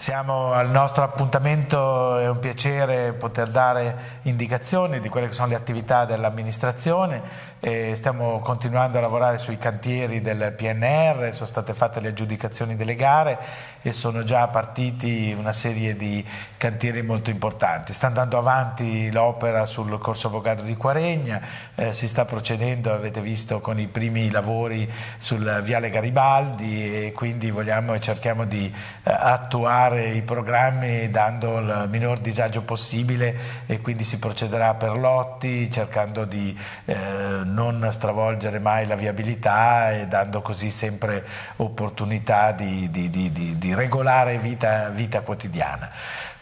Siamo al nostro appuntamento, è un piacere poter dare indicazioni di quelle che sono le attività dell'amministrazione. Stiamo continuando a lavorare sui cantieri del PNR, sono state fatte le aggiudicazioni delle gare e sono già partiti una serie di cantieri molto importanti. Sta andando avanti l'opera sul Corso Avvocato di Quaregna, eh, si sta procedendo, avete visto, con i primi lavori sul Viale Garibaldi e quindi vogliamo e cerchiamo di eh, attuare fare i programmi dando il minor disagio possibile e quindi si procederà per lotti cercando di eh, non stravolgere mai la viabilità e dando così sempre opportunità di, di, di, di regolare vita, vita quotidiana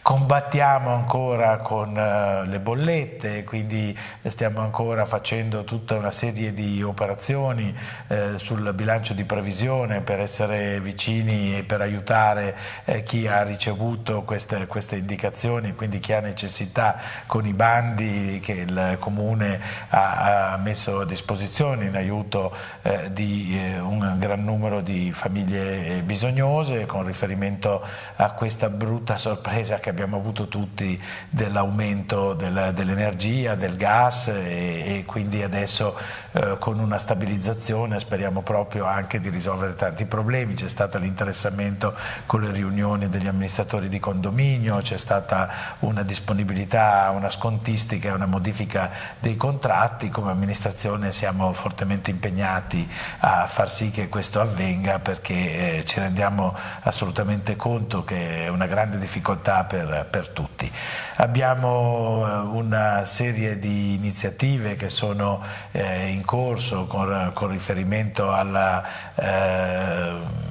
combattiamo ancora con uh, le bollette, quindi stiamo ancora facendo tutta una serie di operazioni eh, sul bilancio di previsione per essere vicini e per aiutare eh, chi ha ricevuto queste, queste, indicazioni, quindi chi ha necessità con i bandi che il Comune ha, messo a disposizione in aiuto eh, di eh, un gran numero di famiglie bisognose con riferimento a questa brutta sorpresa che abbiamo avuto tutti dell'aumento del, dell'energia, del gas e, e quindi adesso eh, con una stabilizzazione speriamo proprio anche di risolvere tanti problemi, c'è stato l'interessamento con le riunioni degli amministratori di condominio, c'è stata una disponibilità, una scontistica, una modifica dei contratti, come amministrazione siamo fortemente impegnati a far sì che questo avvenga perché eh, ci rendiamo assolutamente conto che è una grande difficoltà per per, per tutti. Abbiamo eh, una serie di iniziative che sono eh, in corso con, con riferimento alla eh,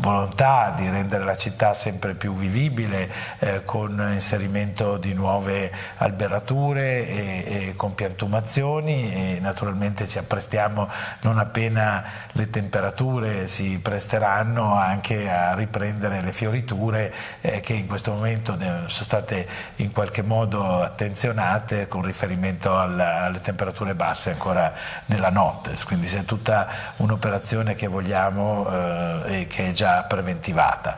volontà di rendere la città sempre più vivibile eh, con inserimento di nuove alberature e, e con piantumazioni e naturalmente ci apprestiamo non appena le temperature si presteranno anche a riprendere le fioriture eh, che in questo momento sono state in qualche modo attenzionate con riferimento alla, alle temperature basse ancora nella notte, quindi è tutta un'operazione che vogliamo eh, e che è già preventivata.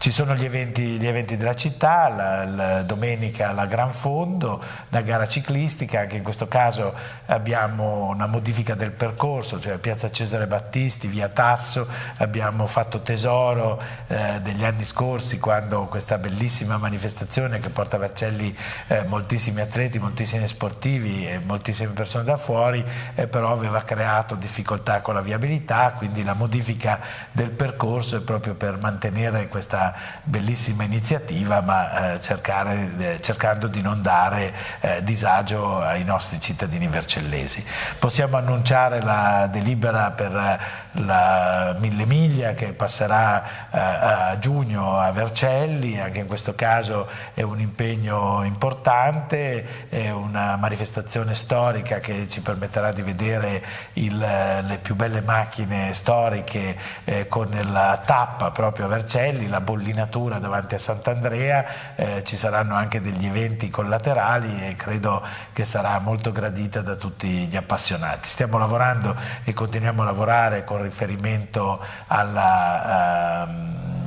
Ci sono gli eventi, gli eventi della città, la, la domenica la Gran Fondo, la gara ciclistica, anche in questo caso abbiamo una modifica del percorso, cioè Piazza Cesare Battisti, via Tasso, abbiamo fatto tesoro eh, degli anni scorsi quando questa bellissima manifestazione che porta a Vercelli eh, moltissimi atleti, moltissimi sportivi e moltissime persone da fuori, eh, però aveva creato difficoltà con la viabilità, quindi la modifica del percorso è proprio per mantenere questa bellissima iniziativa ma eh, cercare, eh, cercando di non dare eh, disagio ai nostri cittadini vercellesi. Possiamo annunciare la delibera per la Mille Miglia che passerà a giugno a Vercelli, anche in questo caso è un impegno importante, è una manifestazione storica che ci permetterà di vedere il, le più belle macchine storiche eh, con la tappa proprio a Vercelli, la bollina bollinatura davanti a Sant'Andrea, eh, ci saranno anche degli eventi collaterali e credo che sarà molto gradita da tutti gli appassionati. Stiamo lavorando e continuiamo a lavorare con riferimento alla... Uh,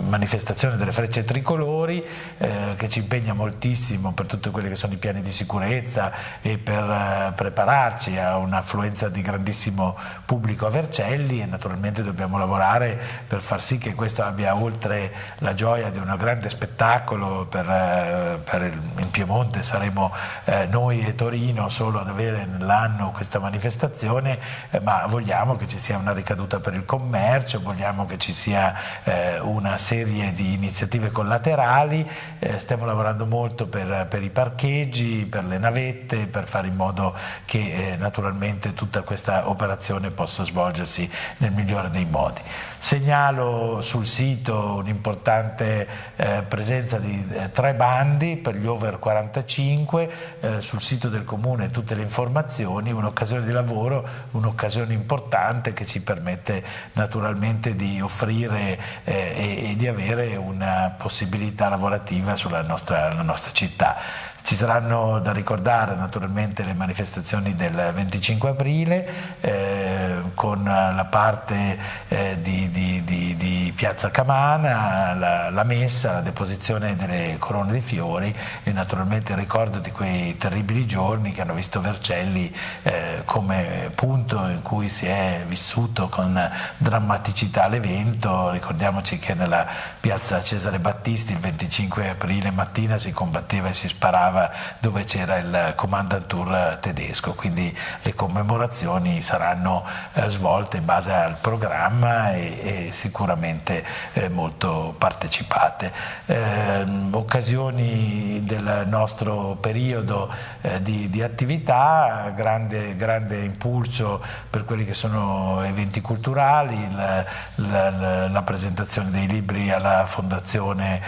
manifestazione delle frecce tricolori eh, che ci impegna moltissimo per tutti quelli che sono i piani di sicurezza e per eh, prepararci a un'affluenza di grandissimo pubblico a Vercelli. E naturalmente dobbiamo lavorare per far sì che questo abbia oltre la gioia di un grande spettacolo per, eh, per il, Piemonte. Saremo eh, noi e Torino solo ad avere nell'anno questa manifestazione eh, ma vogliamo che ci sia una ricaduta per il commercio, vogliamo che ci sia eh, una serie di iniziative collaterali, eh, stiamo lavorando molto per, per, i parcheggi, per le navette, per fare in modo che eh, naturalmente tutta questa operazione possa svolgersi nel migliore dei modi. Segnalo sul sito un'importante eh, presenza di eh, tre bandi per gli over 45, eh, sul sito del comune tutte le informazioni, un'occasione di lavoro, un'occasione importante che ci permette naturalmente di offrire eh, e, e di avere una possibilità lavorativa sulla nostra, nostra città. Ci saranno da ricordare naturalmente le manifestazioni del 25 aprile, eh, con la parte eh, di, di, di, di, Piazza Camana, la, la, messa, la deposizione delle corone di fiori e naturalmente il ricordo di quei terribili giorni che hanno visto Vercelli eh, come punto in cui si è vissuto con drammaticità l'evento. Ricordiamoci che nella piazza Cesare Battisti il 25 aprile mattina si combatteva e si sparava dove c'era il Kommandantur tedesco, quindi le commemorazioni saranno eh, svolte in base al programma e, e sicuramente eh, molto partecipate. Eh, occasioni del nostro periodo eh, di, di, attività, grande, grande, impulso per quelli che sono eventi culturali, la, la, la presentazione dei libri alla Fondazione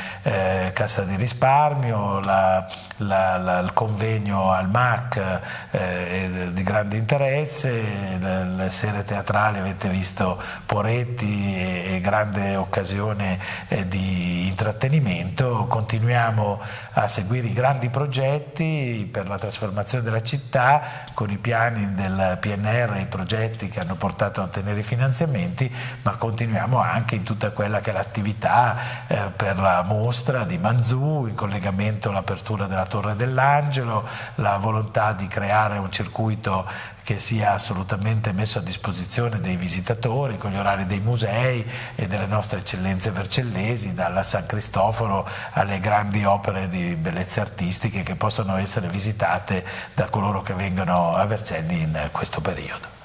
Cassa di Risparmio, la, il convegno al MAC eh, di grande interesse, le, le sere teatrali avete visto Poretti e, e grande occasione eh, di intrattenimento, continuiamo a seguire i grandi progetti per la trasformazione della città con i piani del PNR, i progetti che hanno portato a ottenere i finanziamenti, ma continuiamo anche in tutta quella che è l'attività eh, per la mostra di Manzù, in collegamento all'apertura della Torre dell'Angelo, la volontà di creare un circuito che sia assolutamente messo a disposizione dei visitatori con gli orari dei musei e delle nostre eccellenze vercellesi, dalla San Cristoforo alle grandi opere di bellezze artistiche che possano essere visitate da coloro che vengono a Vercelli in questo periodo.